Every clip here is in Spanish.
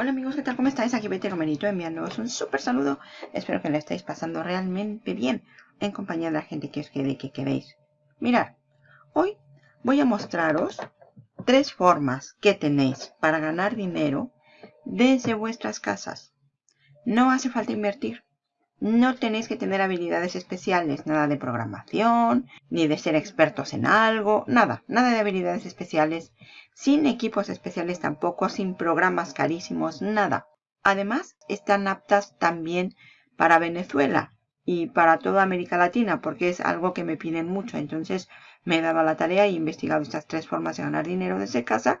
Hola amigos, ¿qué tal? ¿Cómo estáis? Aquí Betty Romerito enviándoos un súper saludo. Espero que lo estéis pasando realmente bien en compañía de la gente que os quede que queréis. Mirad, hoy voy a mostraros tres formas que tenéis para ganar dinero desde vuestras casas. No hace falta invertir. No tenéis que tener habilidades especiales, nada de programación, ni de ser expertos en algo, nada, nada de habilidades especiales, sin equipos especiales tampoco, sin programas carísimos, nada. Además, están aptas también para Venezuela y para toda América Latina, porque es algo que me piden mucho. Entonces, me he dado la tarea y he investigado estas tres formas de ganar dinero desde casa,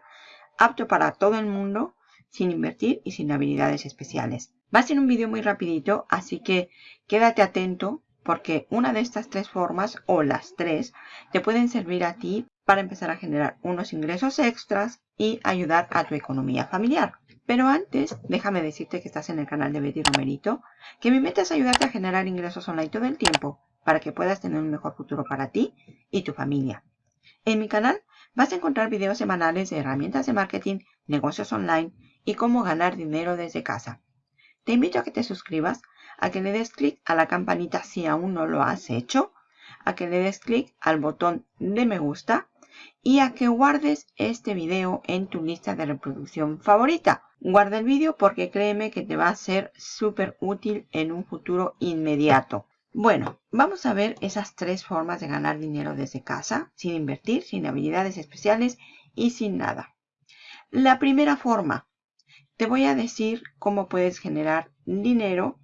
apto para todo el mundo, sin invertir y sin habilidades especiales. Va a ser un vídeo muy rapidito, así que quédate atento porque una de estas tres formas o las tres te pueden servir a ti para empezar a generar unos ingresos extras y ayudar a tu economía familiar. Pero antes, déjame decirte que estás en el canal de Betty Romerito, que mi meta es ayudarte a generar ingresos online todo el tiempo para que puedas tener un mejor futuro para ti y tu familia. En mi canal vas a encontrar videos semanales de herramientas de marketing, negocios online y cómo ganar dinero desde casa. Te invito a que te suscribas, a que le des clic a la campanita si aún no lo has hecho, a que le des clic al botón de me gusta y a que guardes este video en tu lista de reproducción favorita. Guarda el vídeo porque créeme que te va a ser súper útil en un futuro inmediato. Bueno, vamos a ver esas tres formas de ganar dinero desde casa, sin invertir, sin habilidades especiales y sin nada. La primera forma, te voy a decir cómo puedes generar dinero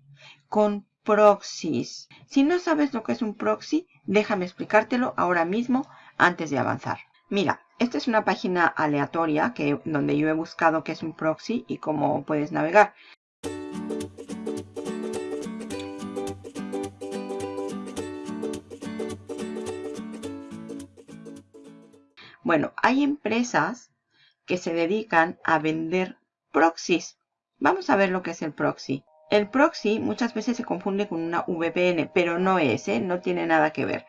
con proxies. Si no sabes lo que es un proxy, déjame explicártelo ahora mismo antes de avanzar. Mira, esta es una página aleatoria que, donde yo he buscado qué es un proxy y cómo puedes navegar. Bueno, hay empresas que se dedican a vender proxies. Vamos a ver lo que es el proxy. El proxy muchas veces se confunde con una VPN, pero no es, ¿eh? no tiene nada que ver.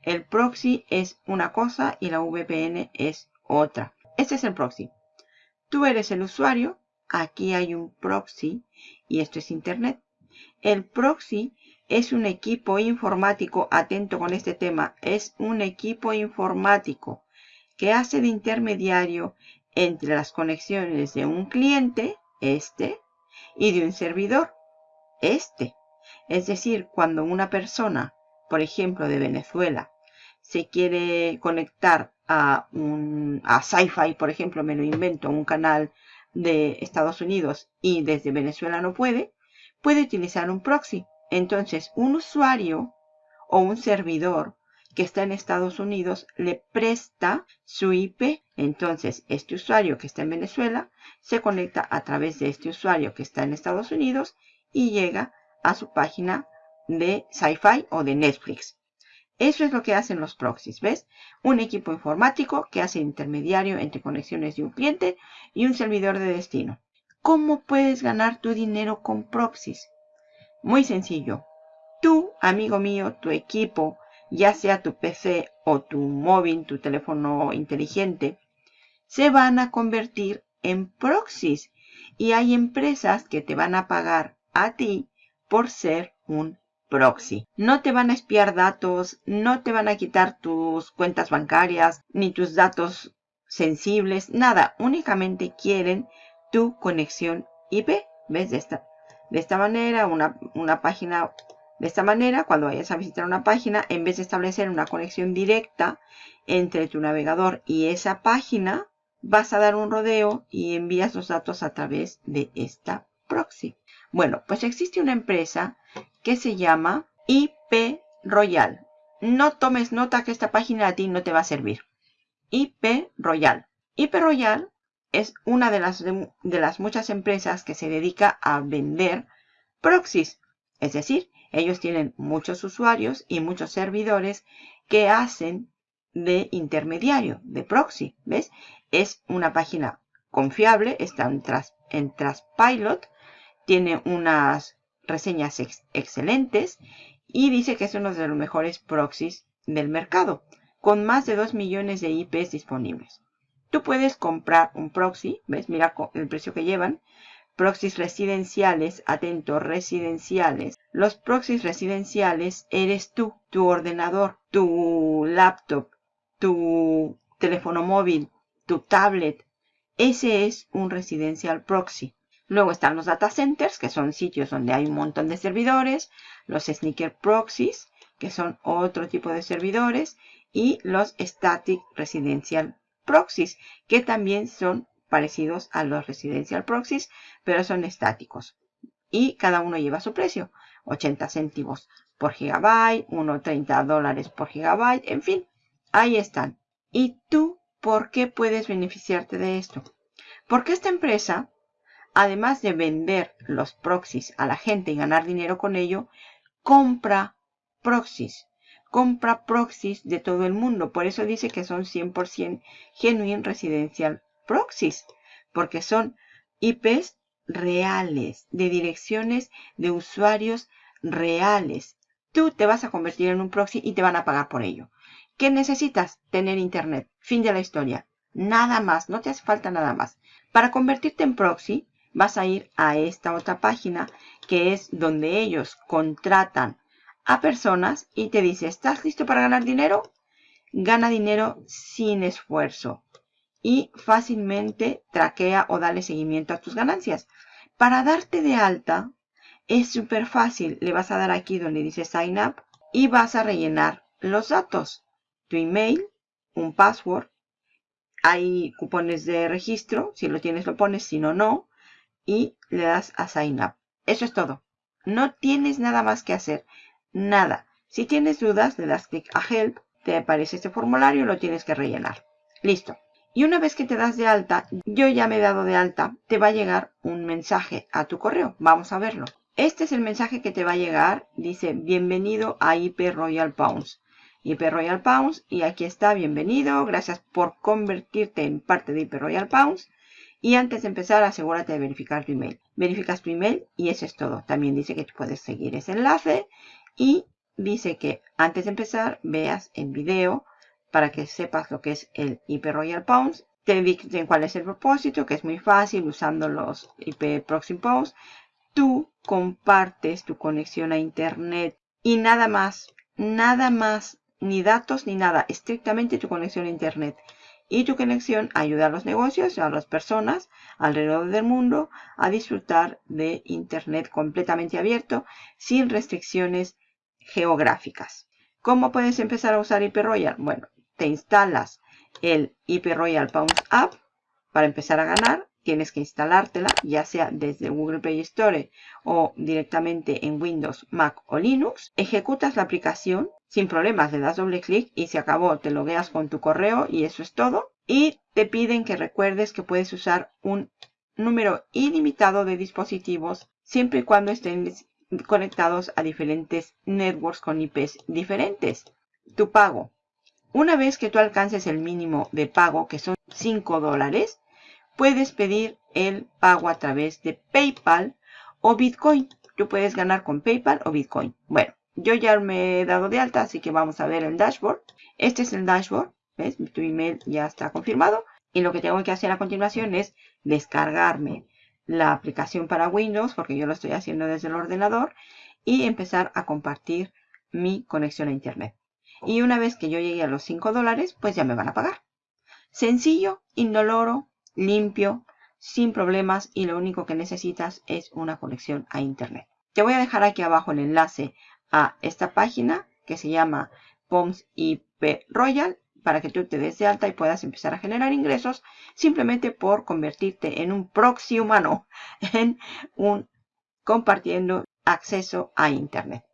El proxy es una cosa y la VPN es otra. Este es el proxy. Tú eres el usuario, aquí hay un proxy y esto es internet. El proxy es un equipo informático, atento con este tema, es un equipo informático que hace de intermediario entre las conexiones de un cliente, este, y de un servidor, este. Es decir, cuando una persona, por ejemplo, de Venezuela, se quiere conectar a un a Sci-Fi, por ejemplo, me lo invento, un canal de Estados Unidos y desde Venezuela no puede, puede utilizar un proxy. Entonces, un usuario o un servidor que está en Estados Unidos le presta su IP. Entonces, este usuario que está en Venezuela se conecta a través de este usuario que está en Estados Unidos y llega a su página de Sci-Fi o de Netflix. Eso es lo que hacen los proxies, ¿ves? Un equipo informático que hace intermediario entre conexiones de un cliente y un servidor de destino. ¿Cómo puedes ganar tu dinero con proxies? Muy sencillo. Tú, amigo mío, tu equipo, ya sea tu PC o tu móvil, tu teléfono inteligente, se van a convertir en proxies. Y hay empresas que te van a pagar a ti por ser un proxy. No te van a espiar datos, no te van a quitar tus cuentas bancarias, ni tus datos sensibles, nada. Únicamente quieren tu conexión IP. ¿Ves? De esta, de esta manera, una, una página de esta manera, cuando vayas a visitar una página, en vez de establecer una conexión directa entre tu navegador y esa página, vas a dar un rodeo y envías los datos a través de esta proxy. Bueno, pues existe una empresa que se llama IP Royal. No tomes nota que esta página a ti no te va a servir. IP Royal. IP Royal es una de las, de, de las muchas empresas que se dedica a vender proxies. Es decir, ellos tienen muchos usuarios y muchos servidores que hacen de intermediario, de proxy, ¿ves? Es una página confiable, está en, en Trustpilot, tiene unas reseñas excelentes y dice que es uno de los mejores proxies del mercado, con más de 2 millones de IPs disponibles. Tú puedes comprar un proxy, ¿ves? Mira el precio que llevan, proxies residenciales, atento, residenciales. Los proxies residenciales eres tú, tu ordenador, tu laptop, tu teléfono móvil, tu tablet. Ese es un residencial proxy. Luego están los data centers, que son sitios donde hay un montón de servidores, los sneaker proxies, que son otro tipo de servidores, y los static residential proxies, que también son parecidos a los residencial proxies, pero son estáticos. Y cada uno lleva su precio. 80 céntimos por gigabyte, 1.30 dólares por gigabyte, en fin, ahí están. ¿Y tú por qué puedes beneficiarte de esto? Porque esta empresa, además de vender los proxies a la gente y ganar dinero con ello, compra proxies. Compra proxies de todo el mundo. Por eso dice que son 100% genuine residencial proxies, porque son IPs reales, de direcciones de usuarios reales. Tú te vas a convertir en un proxy y te van a pagar por ello. ¿Qué necesitas? Tener internet. Fin de la historia. Nada más, no te hace falta nada más. Para convertirte en proxy, vas a ir a esta otra página que es donde ellos contratan a personas y te dice, ¿estás listo para ganar dinero? Gana dinero sin esfuerzo y fácilmente traquea o dale seguimiento a tus ganancias. Para darte de alta es súper fácil. Le vas a dar aquí donde dice Sign Up y vas a rellenar los datos. Tu email, un password. Hay cupones de registro. Si lo tienes lo pones, si no, no. Y le das a Sign Up. Eso es todo. No tienes nada más que hacer. Nada. Si tienes dudas, le das clic a Help. Te aparece este formulario lo tienes que rellenar. Listo. Y una vez que te das de alta, yo ya me he dado de alta, te va a llegar un mensaje a tu correo. Vamos a verlo. Este es el mensaje que te va a llegar. Dice, bienvenido a IP Royal Pounds. IP Royal Pounds. Y aquí está, bienvenido. Gracias por convertirte en parte de IP Royal Pounds. Y antes de empezar, asegúrate de verificar tu email. Verificas tu email y eso es todo. También dice que puedes seguir ese enlace. Y dice que antes de empezar, veas el video para que sepas lo que es el IP Royal Pounds. Te dicen cuál es el propósito, que es muy fácil usando los IP Proxy Pounds. Tú compartes tu conexión a Internet y nada más, nada más, ni datos ni nada, estrictamente tu conexión a Internet. Y tu conexión ayuda a los negocios, a las personas alrededor del mundo a disfrutar de Internet completamente abierto, sin restricciones geográficas. ¿Cómo puedes empezar a usar IP Royal? Bueno, te instalas el IP Royal Pounds App para empezar a ganar. Tienes que instalártela, ya sea desde Google Play Store o directamente en Windows, Mac o Linux. Ejecutas la aplicación sin problemas, le das doble clic y se acabó. Te logueas con tu correo y eso es todo. Y te piden que recuerdes que puedes usar un número ilimitado de dispositivos siempre y cuando estén conectados a diferentes networks con IPs diferentes. Tu pago. Una vez que tú alcances el mínimo de pago, que son 5 dólares, puedes pedir el pago a través de PayPal o Bitcoin. Tú puedes ganar con PayPal o Bitcoin. Bueno, yo ya me he dado de alta, así que vamos a ver el dashboard. Este es el dashboard. ¿Ves? Tu email ya está confirmado. Y lo que tengo que hacer a continuación es descargarme la aplicación para Windows, porque yo lo estoy haciendo desde el ordenador, y empezar a compartir mi conexión a Internet. Y una vez que yo llegue a los 5 dólares, pues ya me van a pagar. Sencillo, indoloro, limpio, sin problemas y lo único que necesitas es una conexión a internet. Te voy a dejar aquí abajo el enlace a esta página que se llama POMS IP Royal para que tú te des de alta y puedas empezar a generar ingresos simplemente por convertirte en un proxy humano, en un compartiendo acceso a internet.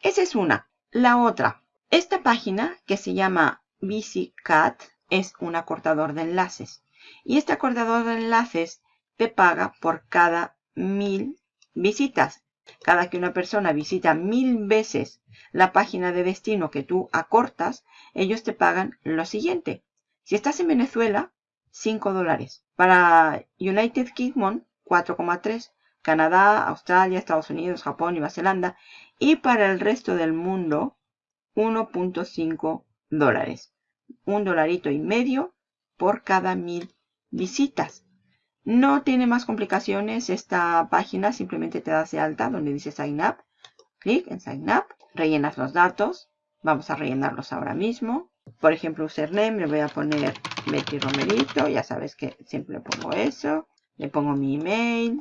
Esa es una. La otra, esta página que se llama BCCat es un acortador de enlaces. Y este acortador de enlaces te paga por cada mil visitas. Cada que una persona visita mil veces la página de destino que tú acortas, ellos te pagan lo siguiente. Si estás en Venezuela, 5 dólares. Para United Kingdom, 4,3. Canadá, Australia, Estados Unidos, Japón Nueva Zelanda. Y para el resto del mundo, 1.5 dólares. Un dolarito y medio por cada mil visitas. No tiene más complicaciones esta página, simplemente te das de alta donde dice Sign Up. Clic en Sign Up, rellenas los datos. Vamos a rellenarlos ahora mismo. Por ejemplo, username, le voy a poner Betty Romerito, ya sabes que siempre pongo eso. Le pongo mi email,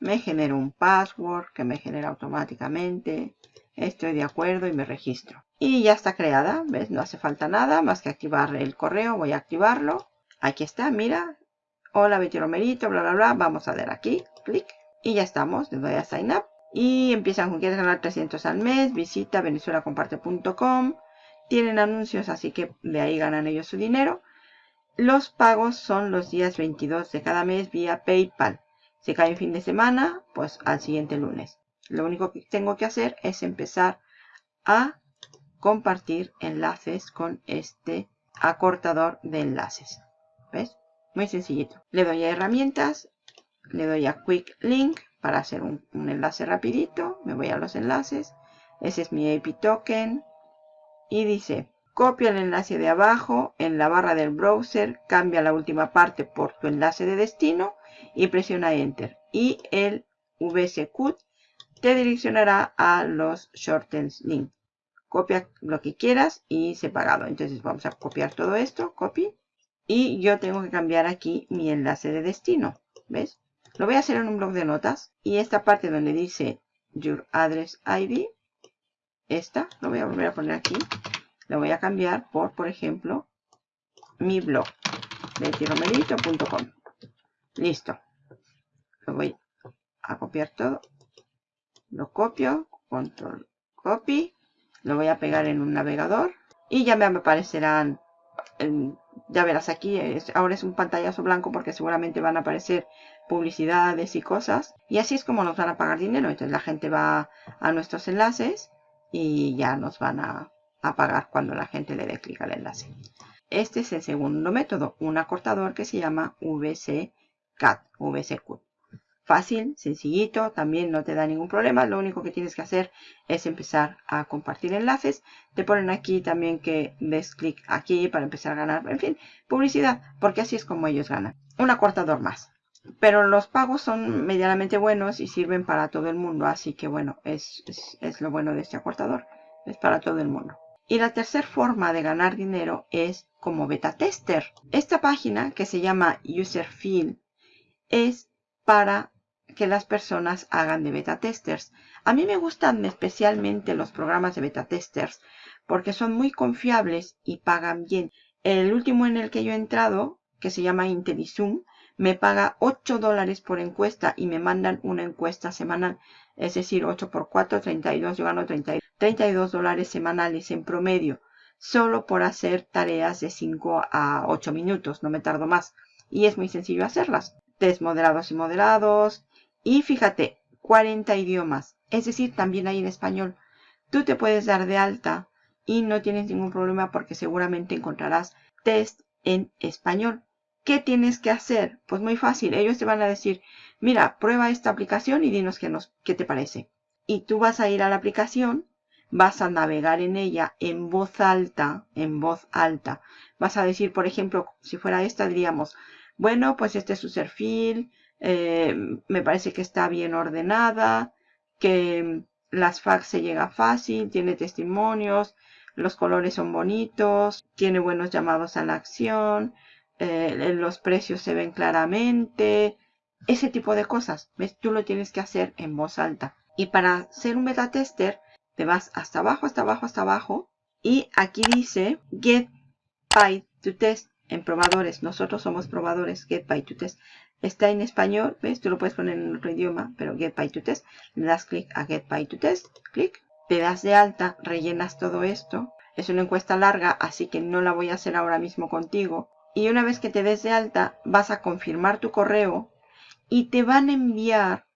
me genero un password que me genera automáticamente. Estoy de acuerdo y me registro. Y ya está creada, ¿ves? No hace falta nada más que activar el correo. Voy a activarlo. Aquí está, mira. Hola Betty Romerito, bla, bla, bla. Vamos a dar aquí, clic. Y ya estamos, le doy a Sign Up. Y empiezan con quieres ganar 300 al mes. Visita venezuelacomparte.com. Tienen anuncios, así que de ahí ganan ellos su dinero. Los pagos son los días 22 de cada mes vía PayPal. Si cae en fin de semana, pues al siguiente lunes. Lo único que tengo que hacer es empezar a compartir enlaces con este acortador de enlaces. ¿Ves? Muy sencillito. Le doy a herramientas, le doy a Quick Link para hacer un, enlace rapidito. Me voy a los enlaces. Ese es mi AP Token. Y dice, copia el enlace de abajo en la barra del browser, cambia la última parte por tu enlace de destino y presiona Enter. Y el VSQ te direccionará a los shortens link. Copia lo que quieras y pagado. Entonces vamos a copiar todo esto, copy. Y yo tengo que cambiar aquí mi enlace de destino. ¿Ves? Lo voy a hacer en un blog de notas. Y esta parte donde dice Your Address ID, esta, lo voy a volver a poner aquí. Lo voy a cambiar por, por ejemplo, mi blog, betiromerito.com. Listo. Lo voy a copiar todo. Lo copio, control copy. Lo voy a pegar en un navegador. Y ya me aparecerán, ya verás aquí, ahora es un pantallazo blanco porque seguramente van a aparecer publicidades y cosas. Y así es como nos van a pagar dinero. Entonces la gente va a nuestros enlaces y ya nos van a, pagar cuando la gente le dé clic al enlace. Este es el segundo método, un acortador que se llama VC CAT, VCQ. Fácil, sencillito, también no te da ningún problema. Lo único que tienes que hacer es empezar a compartir enlaces. Te ponen aquí también que des clic aquí para empezar a ganar, en fin, publicidad, porque así es como ellos ganan. Un acortador más. Pero los pagos son medianamente buenos y sirven para todo el mundo. Así que bueno, es, es lo bueno de este acortador. Es para todo el mundo. Y la tercera forma de ganar dinero es como beta tester. Esta página que se llama Userfield es para que las personas hagan de beta testers. A mí me gustan especialmente los programas de beta testers porque son muy confiables y pagan bien. El último en el que yo he entrado, que se llama IntelliZoom, me paga 8 dólares por encuesta y me mandan una encuesta semanal. Es decir, 8 por 4, 32. Yo gano 32 dólares semanales en promedio. Solo por hacer tareas de 5 a 8 minutos. No me tardo más. Y es muy sencillo hacerlas test moderados y moderados. Y fíjate, 40 idiomas. Es decir, también hay en español. Tú te puedes dar de alta y no tienes ningún problema porque seguramente encontrarás test en español. ¿Qué tienes que hacer? Pues muy fácil. Ellos te van a decir, mira, prueba esta aplicación y dinos qué, nos, te parece. Y tú vas a ir a la aplicación, vas a navegar en ella en voz alta, en voz alta. Vas a decir, por ejemplo, si fuera esta, diríamos, bueno, pues este es su perfil, eh, me parece que está bien ordenada, que las fax se llega fácil, tiene testimonios, los colores son bonitos, tiene buenos llamados a la acción, eh, los precios se ven claramente, ese tipo de cosas. ¿Ves? Tú lo tienes que hacer en voz alta. Y para ser un beta tester, te vas hasta abajo, hasta abajo, hasta abajo. Y aquí dice Get Paid to Test en probadores. Nosotros somos probadores. Get by to test. Está en español, ¿ves? Tú lo puedes poner en otro idioma, pero Get by to test. Le das clic a Get to test. Clic. Te das de alta, rellenas todo esto. Es una encuesta larga, así que no la voy a hacer ahora mismo contigo. Y una vez que te des de alta, vas a confirmar tu correo y te van a enviar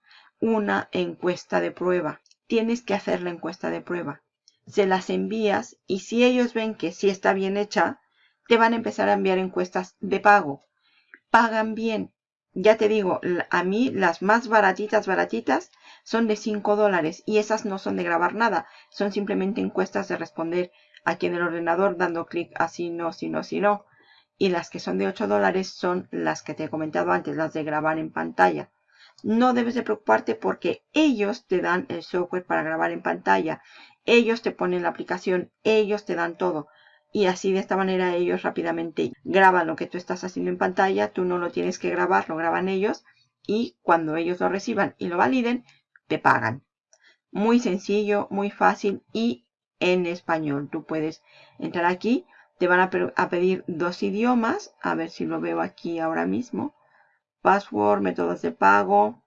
una encuesta de prueba. Tienes que hacer la encuesta de prueba. Se las envías y si ellos ven que sí está bien hecha, te van a empezar a enviar encuestas de pago. Pagan bien. Ya te digo, a mí las más baratitas, baratitas, son de 5 dólares y esas no son de grabar nada. Son simplemente encuestas de responder aquí en el ordenador dando clic así, no, si no, si no. y las que son de 8 dólares son las que te he comentado antes, las de grabar en pantalla. No debes de preocuparte porque ellos te dan el software para grabar en pantalla. Ellos te ponen la aplicación, ellos te dan todo. Y así de esta manera ellos rápidamente graban lo que tú estás haciendo en pantalla. Tú no lo tienes que grabar, lo graban ellos. Y cuando ellos lo reciban y lo validen, te pagan. Muy sencillo, muy fácil y en español. Tú puedes entrar aquí te van a, pedir dos idiomas. A ver si lo veo aquí ahora mismo. Password, métodos de pago.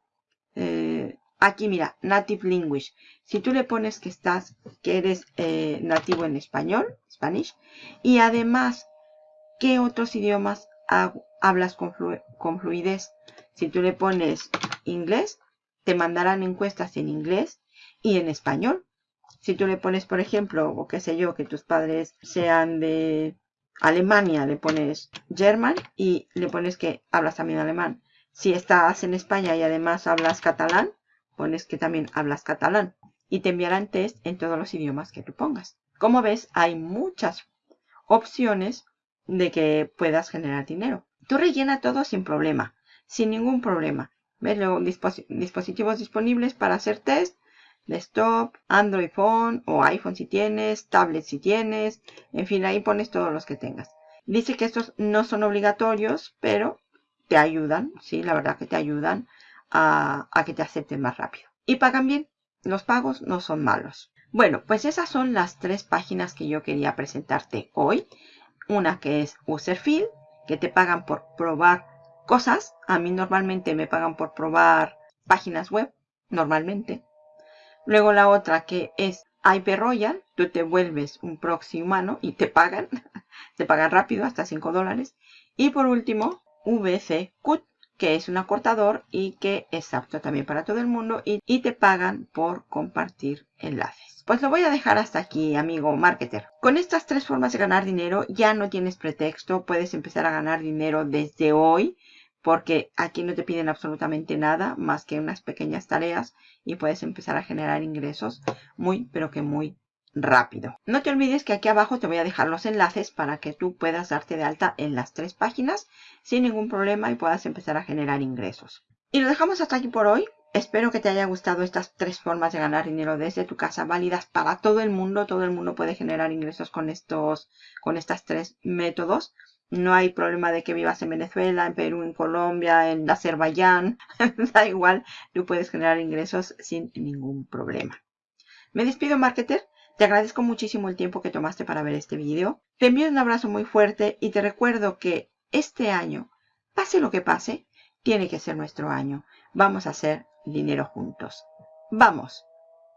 Eh, aquí mira, Native Language. Si tú le pones que estás, que eres eh, nativo en español, Spanish, y además, ¿qué otros idiomas hablas con, con fluidez? Si tú le pones inglés, te mandarán encuestas en inglés y en español. Si tú le pones, por ejemplo, o qué sé yo, que tus padres sean de Alemania, le pones German y le pones que hablas también alemán. Si estás en España y además hablas catalán, pones que también hablas catalán. Y te enviarán test en todos los idiomas que tú pongas. Como ves, hay muchas opciones de que puedas generar dinero. Tú rellena todo sin problema, sin ningún problema. ¿Ves? Luego, dispositivos disponibles para hacer test desktop, Android Phone o iPhone si tienes, tablet si tienes, en fin, ahí pones todos los que tengas. Dice que estos no son obligatorios, pero te ayudan, sí, la verdad que te ayudan a, que te acepten más rápido. Y pagan bien, los pagos no son malos. Bueno, pues esas son las tres páginas que yo quería presentarte hoy. Una que es Userfield, que te pagan por probar cosas. A mí normalmente me pagan por probar páginas web, normalmente. Luego la otra que es IP Royal, tú te vuelves un proxy humano y te pagan, te pagan rápido, hasta 5 dólares. Y por último, VC CUT, que es un acortador y que es apto también para todo el mundo y, te pagan por compartir enlaces. Pues lo voy a dejar hasta aquí, amigo marketer. Con estas tres formas de ganar dinero ya no tienes pretexto, puedes empezar a ganar dinero desde hoy porque aquí no te piden absolutamente nada más que unas pequeñas tareas y puedes empezar a generar ingresos muy, pero que muy rápido. No te olvides que aquí abajo te voy a dejar los enlaces para que tú puedas darte de alta en las tres páginas sin ningún problema y puedas empezar a generar ingresos. Y lo dejamos hasta aquí por hoy. Espero que te haya gustado estas tres formas de ganar dinero desde tu casa, válidas para todo el mundo. Todo el mundo puede generar ingresos con estos, con estas tres métodos. No hay problema de que vivas en Venezuela, en Perú, en Colombia, en Azerbaiyán. da igual, tú puedes generar ingresos sin ningún problema. Me despido, marketer. Te agradezco muchísimo el tiempo que tomaste para ver este video. Te envío un abrazo muy fuerte y te recuerdo que este año, pase lo que pase, tiene que ser nuestro año. Vamos a hacer dinero juntos. ¡Vamos!